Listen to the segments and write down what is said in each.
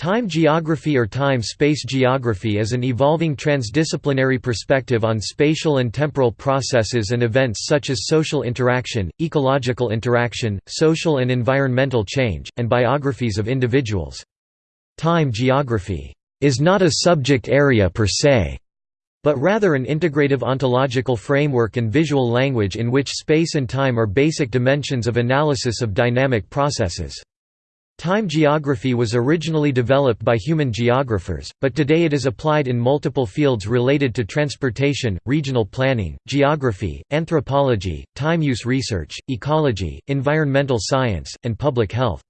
Time geography or time-space geography is an evolving transdisciplinary perspective on spatial and temporal processes and events such as social interaction, ecological interaction, social and environmental change, and biographies of individuals. Time geography is not a subject area per se, but rather an integrative ontological framework and visual language in which space and time are basic dimensions of analysis of dynamic processes. Time geography was originally developed by human geographers, but today it is applied in multiple fields related to transportation, regional planning, geography, anthropology, time use research, ecology, environmental science, and public health.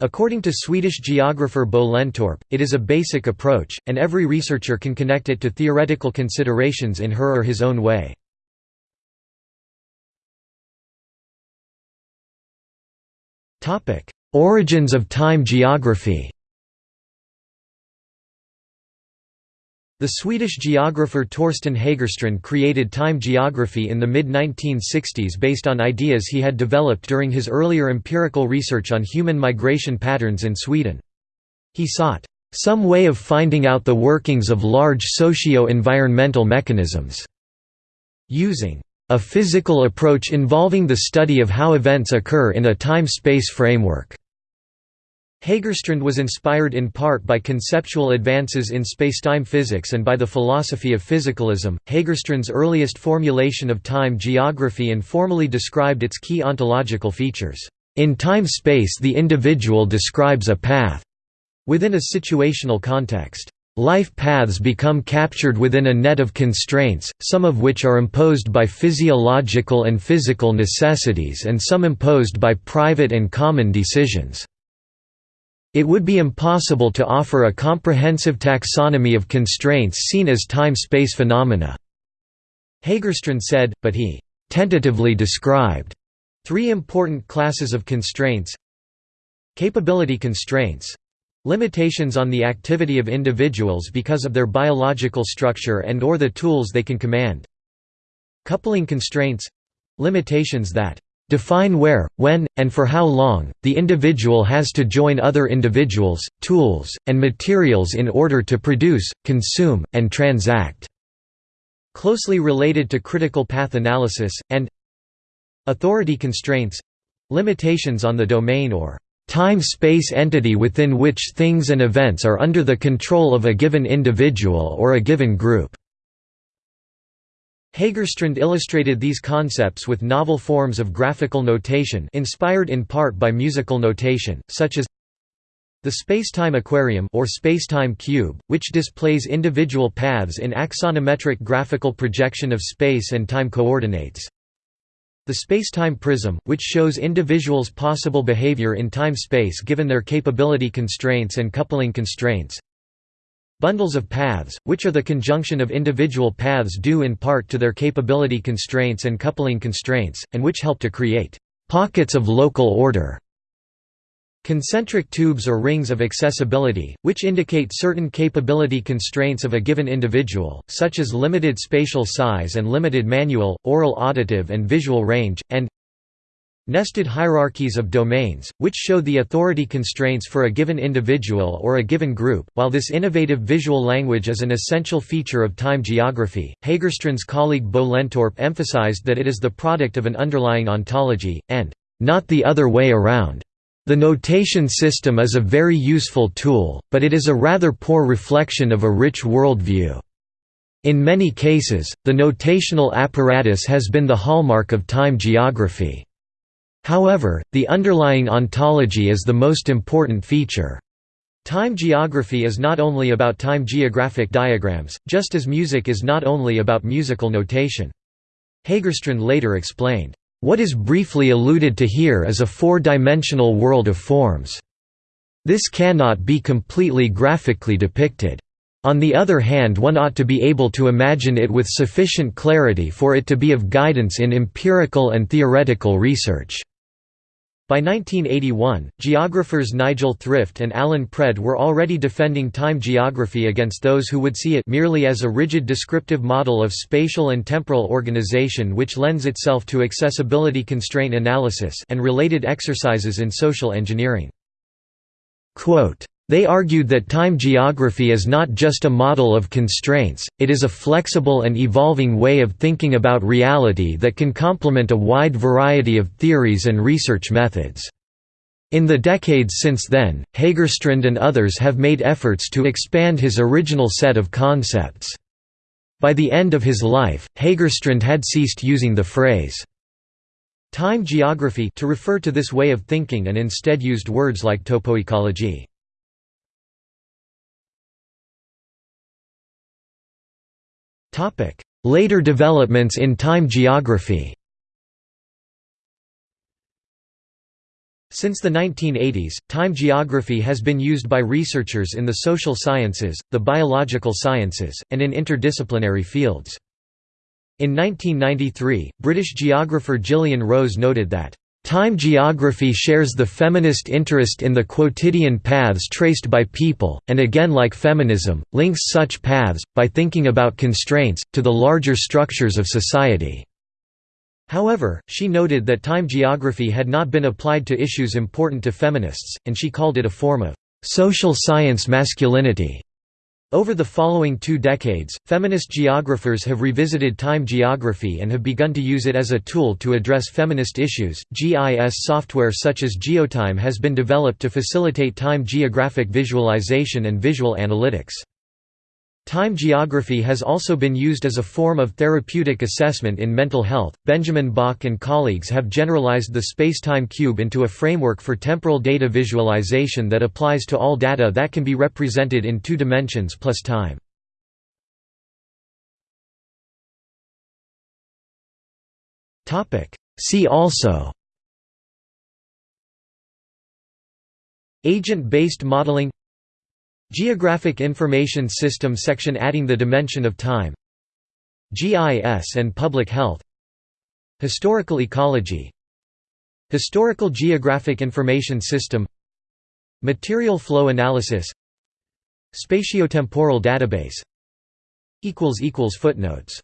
According to Swedish geographer Bo Lenntorp, it is a basic approach, and every researcher can connect it to theoretical considerations in her or his own way. Origins of time geography The Swedish geographer Torsten Hägerstrand created time geography in the mid-1960s based on ideas he had developed during his earlier empirical research on human migration patterns in Sweden. He sought, "...some way of finding out the workings of large socio-environmental mechanisms." Using a physical approach involving the study of how events occur in a time-space framework. Hägerstrand was inspired in part by conceptual advances in spacetime physics and by the philosophy of physicalism. Hägerstrand's earliest formulation of time geography informally described its key ontological features. In time-space the individual describes a path within a situational context. Life paths become captured within a net of constraints, some of which are imposed by physiological and physical necessities and some imposed by private and common decisions. It would be impossible to offer a comprehensive taxonomy of constraints seen as time-space phenomena. Hägerstrand said, but he «tentatively described» three important classes of constraints. Capability constraints. Limitations on the activity of individuals because of their biological structure and or the tools they can command. Coupling constraints. Limitations that Define where, when, and for how long, the individual has to join other individuals, tools, and materials in order to produce, consume, and transact." Closely related to critical path analysis, and Authority constraints limitations on the domain or time-space entity within which things and events are under the control of a given individual or a given group. Hägerstrand illustrated these concepts with novel forms of graphical notation inspired in part by musical notation, such as the spacetime aquarium or spacetime cube, which displays individual paths in axonometric graphical projection of space and time coordinates. The spacetime prism, which shows individuals' possible behavior in time-space given their capability constraints and coupling constraints. Bundles of paths, which are the conjunction of individual paths due in part to their capability constraints and coupling constraints, and which help to create pockets of local order. Concentric tubes or rings of accessibility, which indicate certain capability constraints of a given individual, such as limited spatial size and limited manual, oral auditive and visual range, and Nested hierarchies of domains, which show the authority constraints for a given individual or a given group. While this innovative visual language is an essential feature of time geography, Hägerstrand's colleague Bo Lenntorp emphasized that it is the product of an underlying ontology, and not the other way around. The notation system is a very useful tool, but it is a rather poor reflection of a rich worldview. In many cases, the notational apparatus has been the hallmark of time geography. However, the underlying ontology is the most important feature. Time geography is not only about time geographic diagrams, just as music is not only about musical notation. Hägerstrand later explained, "...what is briefly alluded to here is a four-dimensional world of forms. This cannot be completely graphically depicted. On the other hand one ought to be able to imagine it with sufficient clarity for it to be of guidance in empirical and theoretical research." By 1981, geographers Nigel Thrift and Allan Pred were already defending time geography against those who would see it merely as a rigid descriptive model of spatial and temporal organization which lends itself to accessibility constraint analysis and related exercises in social engineering. Quote, They argued that time geography is not just a model of constraints, it is a flexible and evolving way of thinking about reality that can complement a wide variety of theories and research methods. In the decades since then, Hagerstrand and others have made efforts to expand his original set of concepts. By the end of his life, Hagerstrand had ceased using the phrase time geography to refer to this way of thinking and instead used words like topoecology. Later developments in time geography Since the 1980s, time geography has been used by researchers in the social sciences, the biological sciences, and in interdisciplinary fields. In 1993, British geographer Gillian Rose noted that Time geography shares the feminist interest in the quotidian paths traced by people, and again like feminism, links such paths, by thinking about constraints, to the larger structures of society. However, she noted that time geography had not been applied to issues important to feminists, and she called it a form of social science masculinity. Over the following two decades, feminist geographers have revisited time geography and have begun to use it as a tool to address feminist issues. GIS software such as GeoTime has been developed to facilitate time geographic visualization and visual analytics. Time geography has also been used as a form of therapeutic assessment in mental health. Benjamin Bach and colleagues have generalized the spacetime cube into a framework for temporal data visualization that applies to all data that can be represented in two dimensions plus time. Topic: See also Agent-based modeling Geographic Information System section adding the dimension of time. GIS and public health. Historical ecology. Historical Geographic Information System. Material flow analysis. Spatiotemporal database. Footnotes